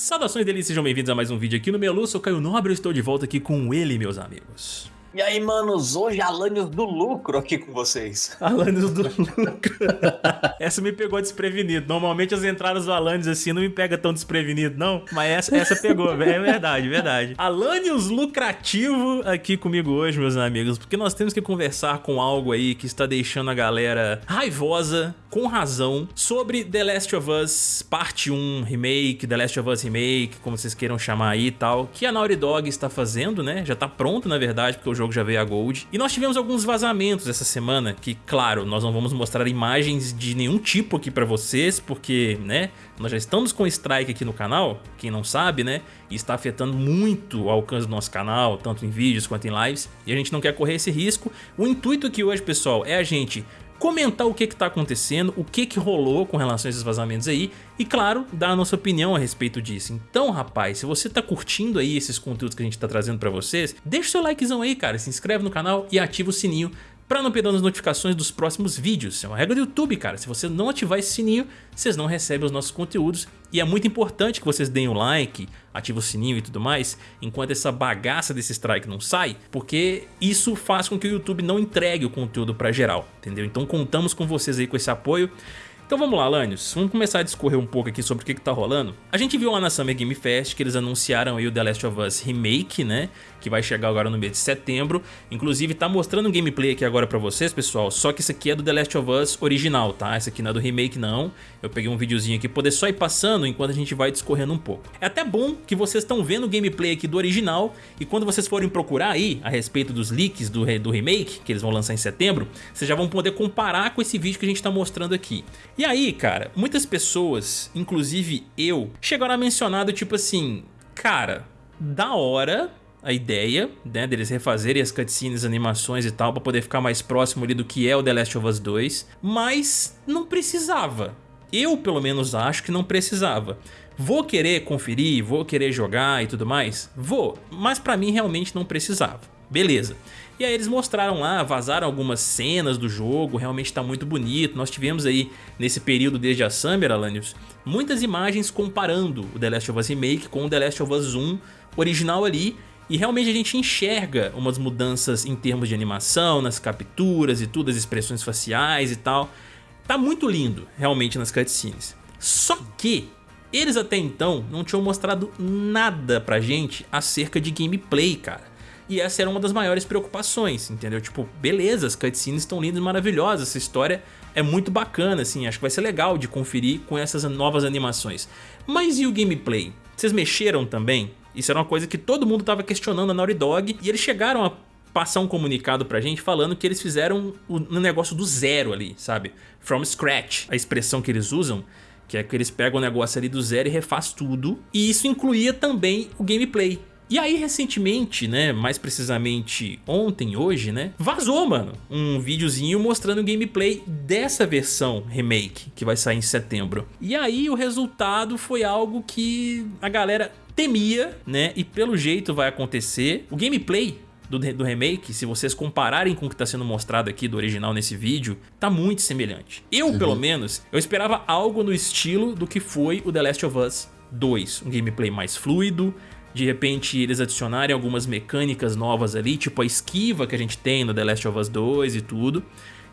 Saudações delícias, sejam bem-vindos a mais um vídeo aqui no Melu, sou Caio Nobre e estou de volta aqui com ele, meus amigos. E aí, manos, hoje Alanios do Lucro aqui com vocês. Alanios do Lucro. essa me pegou desprevenido. Normalmente as entradas do Alanios assim não me pega tão desprevenido, não. Mas essa, essa pegou, é verdade, verdade. Alanios lucrativo aqui comigo hoje, meus amigos, porque nós temos que conversar com algo aí que está deixando a galera raivosa, com razão, sobre The Last of Us Parte 1 Remake, The Last of Us Remake, como vocês queiram chamar aí e tal, que a Naughty Dog está fazendo, né? Já tá pronto, na verdade, porque o jogo já veio a Gold. E nós tivemos alguns vazamentos essa semana, que claro, nós não vamos mostrar imagens de nenhum tipo aqui pra vocês, porque, né, nós já estamos com strike aqui no canal, quem não sabe, né, e está afetando muito o alcance do nosso canal, tanto em vídeos quanto em lives, e a gente não quer correr esse risco. O intuito aqui hoje, pessoal, é a gente comentar o que está acontecendo, o que, que rolou com relação a esses vazamentos aí e, claro, dar a nossa opinião a respeito disso. Então, rapaz, se você está curtindo aí esses conteúdos que a gente está trazendo para vocês, deixa o seu likezão aí, cara, se inscreve no canal e ativa o sininho para não perder as notificações dos próximos vídeos. É uma regra do YouTube, cara. Se você não ativar esse sininho, vocês não recebem os nossos conteúdos. E é muito importante que vocês deem o like, ativem o sininho e tudo mais, enquanto essa bagaça desse strike não sai, porque isso faz com que o YouTube não entregue o conteúdo para geral, entendeu? Então contamos com vocês aí com esse apoio. Então vamos lá, Lanius, vamos começar a discorrer um pouco aqui sobre o que, que tá rolando. A gente viu lá na Summer Game Fest que eles anunciaram aí o The Last of Us Remake, né? Que vai chegar agora no mês de setembro. Inclusive tá mostrando um gameplay aqui agora pra vocês, pessoal. Só que isso aqui é do The Last of Us original, tá? Esse aqui não é do remake, não. Eu peguei um videozinho aqui, poder só ir passando enquanto a gente vai discorrendo um pouco. É até bom que vocês estão vendo o gameplay aqui do original e quando vocês forem procurar aí a respeito dos leaks do, do remake, que eles vão lançar em setembro, vocês já vão poder comparar com esse vídeo que a gente tá mostrando aqui. E aí, cara, muitas pessoas, inclusive eu, chegaram a mencionar do tipo assim, cara, da hora a ideia, né, deles refazerem as cutscenes, animações e tal, pra poder ficar mais próximo ali do que é o The Last of Us 2, mas não precisava. Eu, pelo menos, acho que não precisava. Vou querer conferir, vou querer jogar e tudo mais? Vou, mas pra mim realmente não precisava. Beleza. E aí eles mostraram lá, vazaram algumas cenas do jogo, realmente tá muito bonito. Nós tivemos aí, nesse período desde a Summer, Alanios, muitas imagens comparando o The Last of Us Remake com o The Last of Us 1 original ali. E realmente a gente enxerga umas mudanças em termos de animação, nas capturas e tudo, as expressões faciais e tal. Tá muito lindo, realmente, nas cutscenes. Só que eles até então não tinham mostrado nada pra gente acerca de gameplay, cara. E essa era uma das maiores preocupações, entendeu? Tipo, beleza, as cutscenes estão lindas e maravilhosas, essa história é muito bacana, assim, acho que vai ser legal de conferir com essas novas animações. Mas e o gameplay? Vocês mexeram também? Isso era uma coisa que todo mundo estava questionando a Naughty Dog e eles chegaram a passar um comunicado pra gente falando que eles fizeram um negócio do zero ali, sabe? From scratch, a expressão que eles usam, que é que eles pegam o negócio ali do zero e refaz tudo. E isso incluía também o gameplay. E aí, recentemente, né, mais precisamente ontem, hoje, né, vazou, mano, um videozinho mostrando o gameplay dessa versão remake, que vai sair em setembro. E aí o resultado foi algo que a galera temia, né, e pelo jeito vai acontecer. O gameplay do, do, remake, se vocês compararem com o que está sendo mostrado aqui do original nesse vídeo, tá muito semelhante. Eu, uhum. pelo menos, eu esperava algo no estilo do que foi o The Last of Us 2. Um gameplay mais fluido, de repente eles adicionarem algumas mecânicas novas ali, tipo a esquiva que a gente tem no The Last of Us 2 e tudo.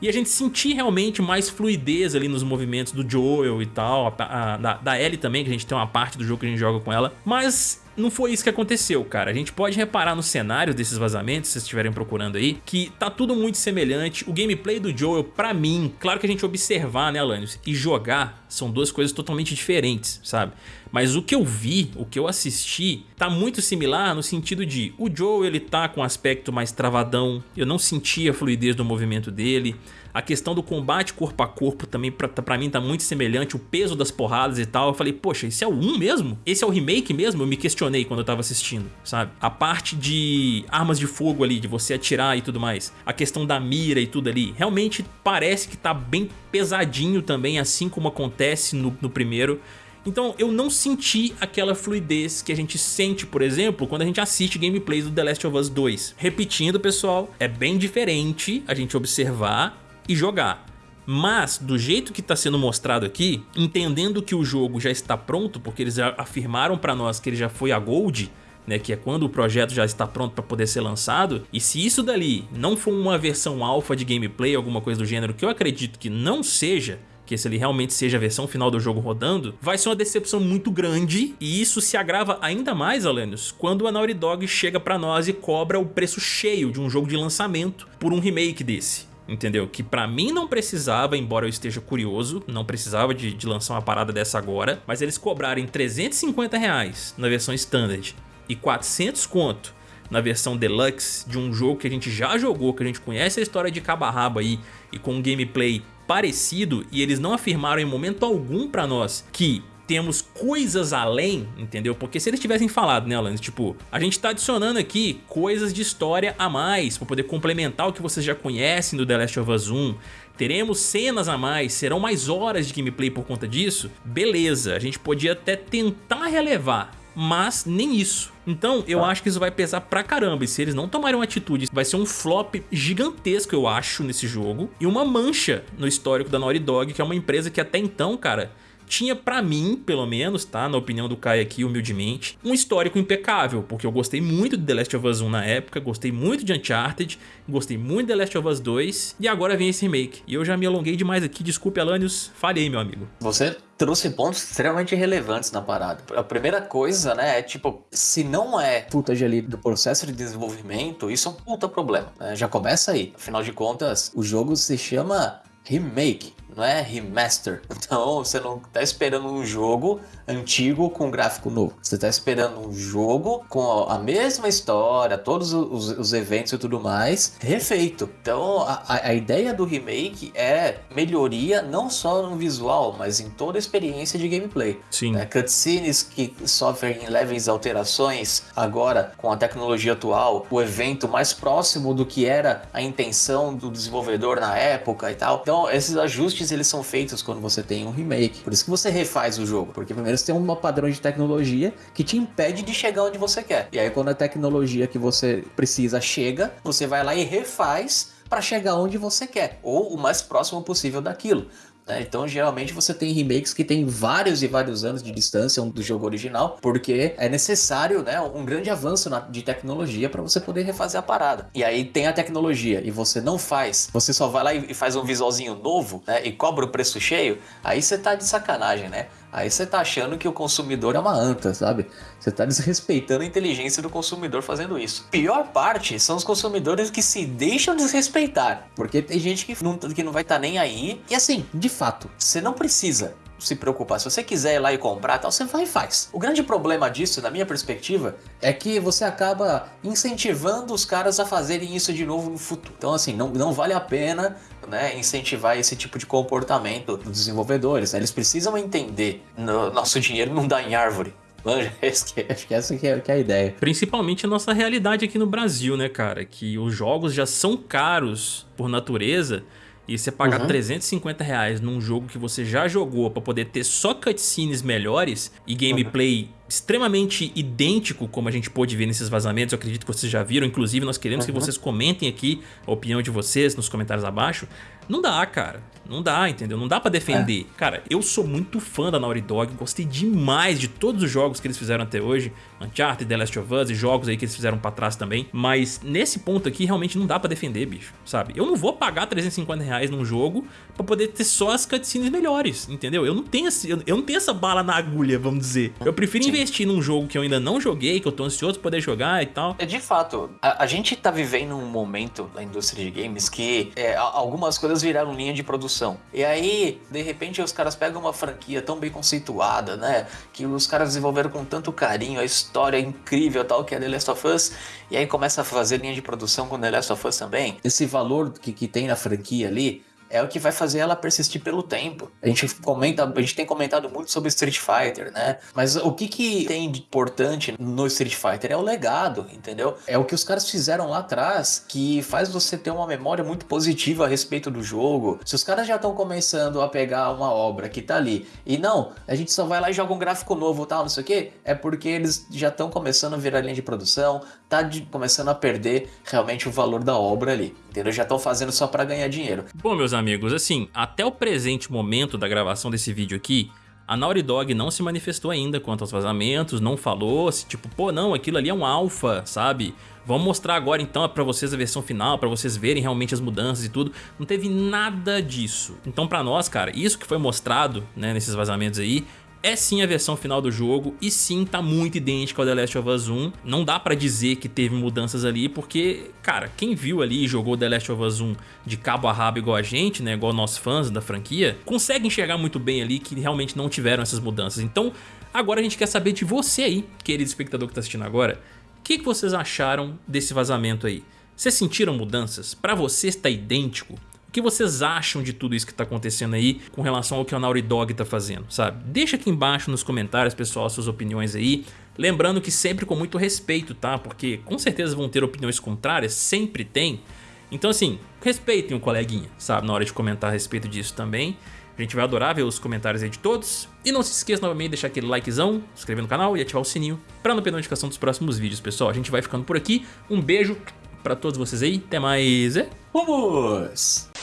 E a gente sentir realmente mais fluidez ali nos movimentos do Joel e tal, a, a, da, da Ellie também, que a gente tem uma parte do jogo que a gente joga com ela. Mas não foi isso que aconteceu, cara. A gente pode reparar no cenário desses vazamentos, se vocês estiverem procurando aí, que tá tudo muito semelhante. O gameplay do Joel, pra mim, claro que a gente observar, né, Alanios, e jogar são duas coisas totalmente diferentes, sabe? Mas o que eu vi, o que eu assisti, tá muito similar no sentido de o Joel ele tá com um aspecto mais travadão, eu não senti a fluidez do movimento dele, a questão do combate corpo a corpo também pra, pra mim tá muito semelhante, o peso das porradas e tal. Eu falei, poxa, esse é o 1 mesmo? Esse é o remake mesmo? Eu me questionei quando eu tava assistindo, sabe? A parte de armas de fogo ali, de você atirar e tudo mais. A questão da mira e tudo ali. Realmente parece que tá bem pesadinho também, assim como acontece no, no primeiro. Então eu não senti aquela fluidez que a gente sente, por exemplo, quando a gente assiste gameplays do The Last of Us 2. Repetindo, pessoal, é bem diferente a gente observar e jogar. Mas, do jeito que está sendo mostrado aqui, entendendo que o jogo já está pronto, porque eles afirmaram para nós que ele já foi a Gold, né, que é quando o projeto já está pronto para poder ser lançado, e se isso dali não for uma versão alfa de gameplay, alguma coisa do gênero, que eu acredito que não seja, que se ele realmente seja a versão final do jogo rodando, vai ser uma decepção muito grande e isso se agrava ainda mais, Alenios, quando a Naughty Dog chega pra nós e cobra o preço cheio de um jogo de lançamento por um remake desse entendeu? Que pra mim não precisava, embora eu esteja curioso, não precisava de, de, lançar uma parada dessa agora, mas eles cobrarem 350 reais na versão Standard e 400 conto na versão Deluxe de um jogo que a gente já jogou, que a gente conhece a história de cabo a rabo aí e com um gameplay parecido e eles não afirmaram em momento algum pra nós que temos coisas além, entendeu? Porque se eles tivessem falado, né, Alan? Tipo, a gente tá adicionando aqui coisas de história a mais pra poder complementar o que vocês já conhecem do The Last of Us 1. Teremos cenas a mais, serão mais horas de gameplay por conta disso? Beleza, a gente podia até tentar relevar, mas nem isso. Então eu tá. acho que isso vai pesar pra caramba e se eles não tomarem uma atitude vai ser um flop gigantesco eu acho nesse jogo e uma mancha no histórico da Naughty Dog que é uma empresa que até então cara tinha pra mim, pelo menos, tá? Na opinião do Kai aqui, humildemente, um histórico impecável, porque eu gostei muito de The Last of Us 1 na época, gostei muito de Uncharted, gostei muito de The Last of Us 2, e agora vem esse remake. E eu já me alonguei demais aqui, desculpe Alanios, falhei meu amigo. Você trouxe pontos extremamente relevantes na parada. A primeira coisa, né, é tipo, se não é footage ali do processo de desenvolvimento, isso é um puta problema, né? Já começa aí. Afinal de contas, o jogo se chama remake não é remaster. Então você não está esperando um jogo antigo com gráfico novo. Você está esperando um jogo com a mesma história, todos os, os, eventos e tudo mais, refeito. Então a, a, ideia do remake é melhoria não só no visual, mas em toda a experiência de gameplay. Sim. Né? Cutscenes que sofrem leves alterações agora com a tecnologia atual, o evento mais próximo do que era a intenção do desenvolvedor na época e tal. Então esses ajustes eles são feitos quando você tem um remake. Por isso que você refaz o jogo, porque primeiro você tem um padrão de tecnologia que te impede de chegar onde você quer. E aí quando a tecnologia que você precisa chega, você vai lá e refaz para chegar onde você quer, ou o mais próximo possível daquilo. Né? Então, geralmente, você tem remakes que tem vários e vários anos de distância do jogo original, porque é necessário né, um grande avanço na, de tecnologia para você poder refazer a parada. E aí tem a tecnologia e você não faz, você só vai lá e faz um visualzinho novo né, e cobra o preço cheio, aí você tá de sacanagem, né? Aí você tá achando que o consumidor é uma anta, sabe? Você tá desrespeitando a inteligência do consumidor fazendo isso. Pior parte são os consumidores que se deixam desrespeitar. Porque tem gente que não, que não vai estar tá nem aí. E assim, de fato, você não precisa se preocupar. Se você quiser ir lá e comprar, tal, você vai e faz. O grande problema disso, na minha perspectiva, é que você acaba incentivando os caras a fazerem isso de novo no futuro. Então, assim, não, não vale a pena né, incentivar esse tipo de comportamento dos desenvolvedores. Né? Eles precisam entender, no, nosso dinheiro não dá em árvore. Acho que essa que é, que é, a ideia. Principalmente a nossa realidade aqui no Brasil, né, cara? Que os jogos já são caros por natureza e você pagar uhum. 350 reais num jogo que você já jogou para poder ter só cutscenes melhores e gameplay uhum. Extremamente idêntico, como a gente pôde ver nesses vazamentos, eu acredito que vocês já viram. Inclusive, nós queremos uhum. que vocês comentem aqui a opinião de vocês nos comentários abaixo. Não dá, cara. Não dá, entendeu? Não dá pra defender. É. Cara, eu sou muito fã da Naughty Dog, gostei demais de todos os jogos que eles fizeram até hoje. Uncharted, The Last of Us e jogos aí que eles fizeram pra trás também. Mas nesse ponto aqui, realmente não dá pra defender, bicho, sabe? Eu não vou pagar 350 reais num jogo pra poder ter só as cutscenes melhores, entendeu? Eu não tenho, esse, eu não tenho essa bala na agulha, vamos dizer. Eu prefiro. Investir num jogo que eu ainda não joguei, que eu tô ansioso pra poder jogar e tal. É de fato, a, a gente tá vivendo um momento na indústria de games que é, algumas coisas viraram linha de produção. E aí, de repente, os caras pegam uma franquia tão bem conceituada, né? Que os caras desenvolveram com tanto carinho, a história incrível tal, que é The Last of Us, e aí começa a fazer linha de produção com The Last of Us também. Esse valor que, que tem na franquia ali é o que vai fazer ela persistir pelo tempo. A gente comenta, a gente tem comentado muito sobre Street Fighter, né? Mas o que que tem de importante no Street Fighter é o legado, entendeu? É o que os caras fizeram lá atrás que faz você ter uma memória muito positiva a respeito do jogo. Se os caras já estão começando a pegar uma obra que tá ali e não, a gente só vai lá e joga um gráfico novo, tal, não sei o que, é porque eles já estão começando a virar linha de produção, tá de, começando a perder realmente o valor da obra ali, entendeu? Já estão fazendo só para ganhar dinheiro. Bom, meus amigos assim, até o presente momento da gravação desse vídeo aqui, a Naughty Dog não se manifestou ainda quanto aos vazamentos, não falou, se tipo, pô, não, aquilo ali é um alfa, sabe? Vamos mostrar agora então pra vocês a versão final, pra vocês verem realmente as mudanças e tudo. Não teve nada disso. Então pra nós, cara, isso que foi mostrado, né, nesses vazamentos aí, é sim a versão final do jogo e sim tá muito idêntica ao The Last of Us 1. Não dá pra dizer que teve mudanças ali porque, cara, quem viu ali e jogou The Last of Us 1 de cabo a rabo igual a gente, né, igual nós fãs da franquia, consegue enxergar muito bem ali que realmente não tiveram essas mudanças. Então, agora a gente quer saber de você aí, querido espectador que tá assistindo agora, o que, que vocês acharam desse vazamento aí? Vocês sentiram mudanças? Pra você está idêntico? Que vocês acham de tudo isso que tá acontecendo aí com relação ao que a Naughty Dog tá fazendo, sabe? Deixa aqui embaixo nos comentários, pessoal, suas opiniões aí. Lembrando que sempre com muito respeito, tá? Porque com certeza vão ter opiniões contrárias, sempre tem. Então assim, respeitem o coleguinha, sabe? Na hora de comentar a respeito disso também. A gente vai adorar ver os comentários aí de todos. E não se esqueça novamente de deixar aquele likezão, se inscrever no canal e ativar o sininho para não perder notificação dos próximos vídeos, pessoal. A gente vai ficando por aqui. Um beijo para todos vocês aí. Até mais. Vamos!